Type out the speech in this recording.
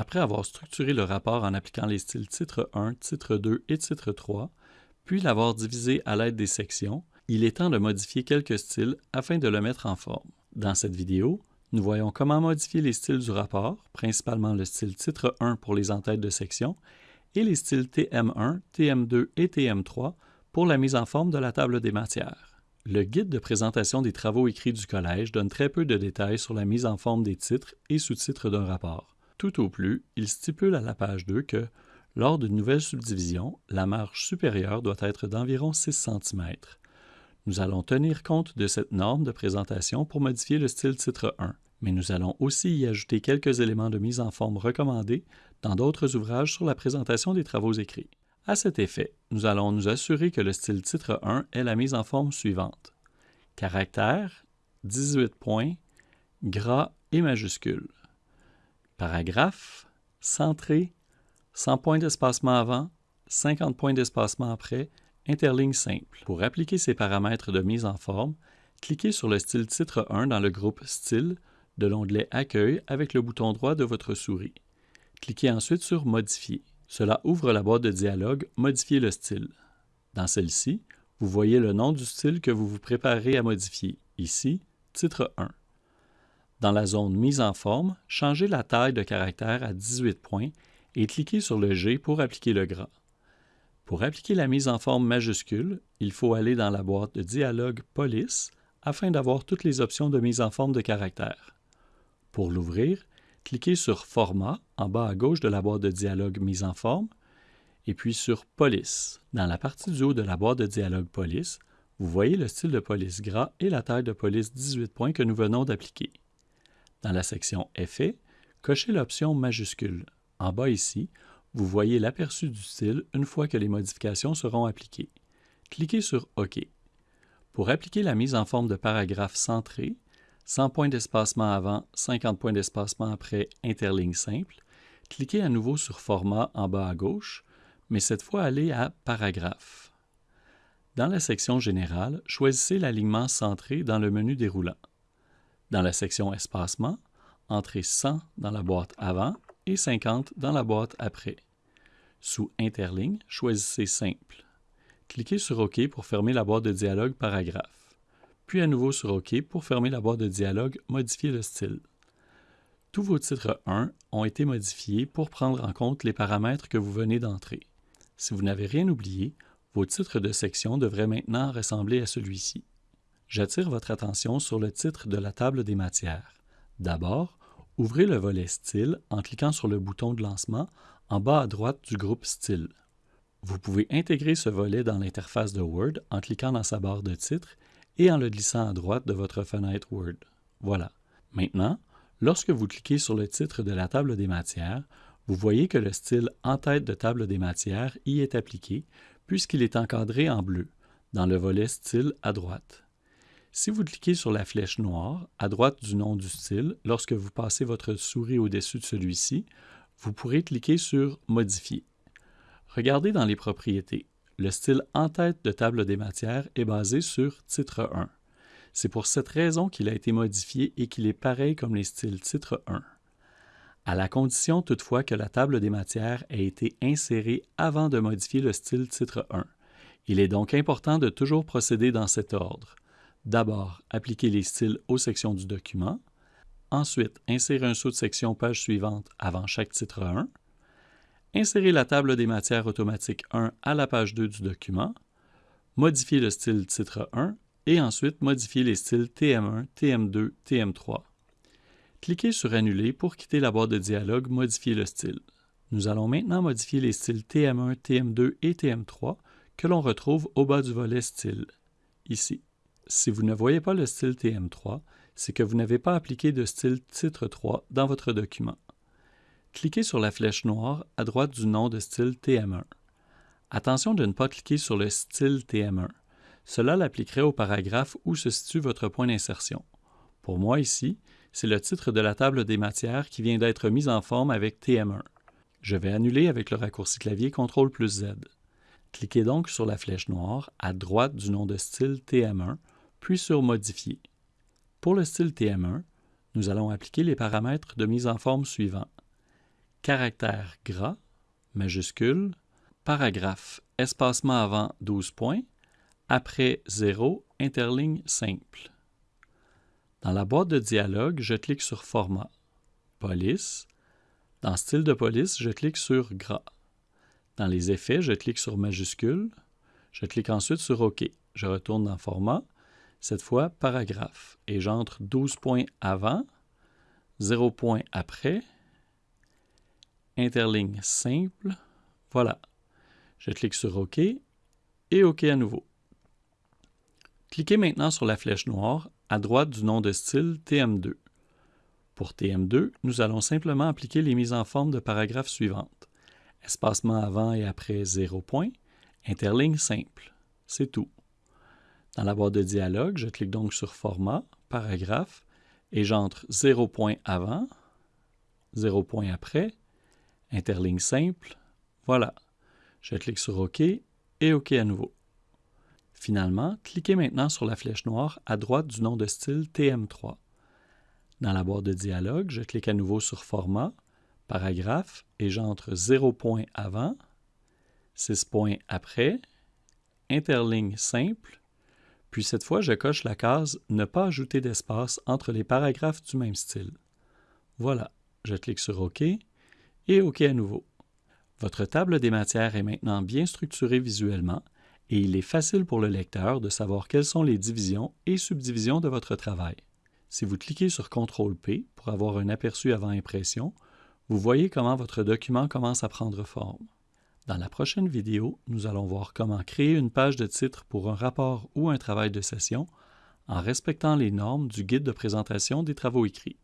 Après avoir structuré le rapport en appliquant les styles titre 1, titre 2 et titre 3, puis l'avoir divisé à l'aide des sections, il est temps de modifier quelques styles afin de le mettre en forme. Dans cette vidéo, nous voyons comment modifier les styles du rapport, principalement le style titre 1 pour les entêtes de section et les styles TM1, TM2 et TM3 pour la mise en forme de la table des matières. Le guide de présentation des travaux écrits du collège donne très peu de détails sur la mise en forme des titres et sous-titres d'un rapport. Tout au plus, il stipule à la page 2 que, lors d'une nouvelle subdivision, la marge supérieure doit être d'environ 6 cm. Nous allons tenir compte de cette norme de présentation pour modifier le style titre 1, mais nous allons aussi y ajouter quelques éléments de mise en forme recommandés dans d'autres ouvrages sur la présentation des travaux écrits. À cet effet, nous allons nous assurer que le style titre 1 est la mise en forme suivante. Caractère, 18 points, gras et majuscule. Paragraphe, centré, 100 points d'espacement avant, 50 points d'espacement après, interligne simple. Pour appliquer ces paramètres de mise en forme, cliquez sur le style titre 1 dans le groupe Style de l'onglet Accueil avec le bouton droit de votre souris. Cliquez ensuite sur Modifier. Cela ouvre la boîte de dialogue Modifier le style. Dans celle-ci, vous voyez le nom du style que vous vous préparez à modifier, ici, titre 1. Dans la zone Mise en forme, changez la taille de caractère à 18 points et cliquez sur le G pour appliquer le gras. Pour appliquer la mise en forme majuscule, il faut aller dans la boîte de dialogue Police afin d'avoir toutes les options de mise en forme de caractère. Pour l'ouvrir, cliquez sur Format en bas à gauche de la boîte de dialogue Mise en forme et puis sur Police. Dans la partie du haut de la boîte de dialogue Police, vous voyez le style de police gras et la taille de police 18 points que nous venons d'appliquer. Dans la section Effets, cochez l'option Majuscule. En bas ici, vous voyez l'aperçu du style une fois que les modifications seront appliquées. Cliquez sur OK. Pour appliquer la mise en forme de paragraphe centré, 100 points d'espacement avant, 50 points d'espacement après, interligne simple, cliquez à nouveau sur Format en bas à gauche, mais cette fois allez à Paragraphe. Dans la section Générale, choisissez l'alignement centré dans le menu déroulant. Dans la section Espacement, entrez 100 dans la boîte Avant et 50 dans la boîte Après. Sous Interligne, choisissez Simple. Cliquez sur OK pour fermer la boîte de dialogue Paragraphe. Puis à nouveau sur OK pour fermer la boîte de dialogue Modifier le style. Tous vos titres 1 ont été modifiés pour prendre en compte les paramètres que vous venez d'entrer. Si vous n'avez rien oublié, vos titres de section devraient maintenant ressembler à celui-ci. J'attire votre attention sur le titre de la table des matières. D'abord, Ouvrez le volet Style en cliquant sur le bouton de lancement en bas à droite du groupe Style. Vous pouvez intégrer ce volet dans l'interface de Word en cliquant dans sa barre de titre et en le glissant à droite de votre fenêtre Word. Voilà. Maintenant, lorsque vous cliquez sur le titre de la table des matières, vous voyez que le style En tête de table des matières y est appliqué puisqu'il est encadré en bleu dans le volet Style à droite. Si vous cliquez sur la flèche noire à droite du nom du style, lorsque vous passez votre souris au-dessus de celui-ci, vous pourrez cliquer sur Modifier. Regardez dans les propriétés. Le style en tête de table des matières est basé sur titre 1. C'est pour cette raison qu'il a été modifié et qu'il est pareil comme les styles titre 1. À la condition toutefois que la table des matières ait été insérée avant de modifier le style titre 1. Il est donc important de toujours procéder dans cet ordre. D'abord, appliquer les styles aux sections du document. Ensuite, insérer un saut de section page suivante avant chaque titre 1. Insérer la table des matières automatiques 1 à la page 2 du document. Modifier le style titre 1 et ensuite modifier les styles TM1, TM2, TM3. Cliquez sur Annuler pour quitter la boîte de dialogue Modifier le style. Nous allons maintenant modifier les styles TM1, TM2 et TM3 que l'on retrouve au bas du volet Style, ici. Si vous ne voyez pas le style TM3, c'est que vous n'avez pas appliqué de style titre 3 dans votre document. Cliquez sur la flèche noire à droite du nom de style TM1. Attention de ne pas cliquer sur le style TM1. Cela l'appliquerait au paragraphe où se situe votre point d'insertion. Pour moi ici, c'est le titre de la table des matières qui vient d'être mis en forme avec TM1. Je vais annuler avec le raccourci clavier CTRL plus Z. Cliquez donc sur la flèche noire à droite du nom de style TM1 puis sur Modifier. Pour le style TM1, nous allons appliquer les paramètres de mise en forme suivants. caractère gras, majuscule, paragraphe, espacement avant 12 points, après 0, interligne simple. Dans la boîte de dialogue, je clique sur Format, Police. Dans Style de police, je clique sur Gras. Dans les effets, je clique sur Majuscule. Je clique ensuite sur OK. Je retourne dans Format, cette fois Paragraphe, et j'entre 12 points avant, 0 points après, interligne simple, voilà. Je clique sur OK et OK à nouveau. Cliquez maintenant sur la flèche noire à droite du nom de style TM2. Pour TM2, nous allons simplement appliquer les mises en forme de paragraphes suivantes. Espacement avant et après 0 point, interligne simple. C'est tout. Dans la boîte de dialogue, je clique donc sur Format, Paragraphe, et j'entre 0 point avant, 0 point après, interligne simple, voilà. Je clique sur OK et OK à nouveau. Finalement, cliquez maintenant sur la flèche noire à droite du nom de style TM3. Dans la boîte de dialogue, je clique à nouveau sur Format, Paragraphe et j'entre 0 point avant, 6 points après, interligne simple, puis cette fois je coche la case Ne pas ajouter d'espace entre les paragraphes du même style. Voilà, je clique sur OK et OK à nouveau. Votre table des matières est maintenant bien structurée visuellement et il est facile pour le lecteur de savoir quelles sont les divisions et subdivisions de votre travail. Si vous cliquez sur CTRL-P pour avoir un aperçu avant impression, vous voyez comment votre document commence à prendre forme. Dans la prochaine vidéo, nous allons voir comment créer une page de titre pour un rapport ou un travail de session en respectant les normes du guide de présentation des travaux écrits.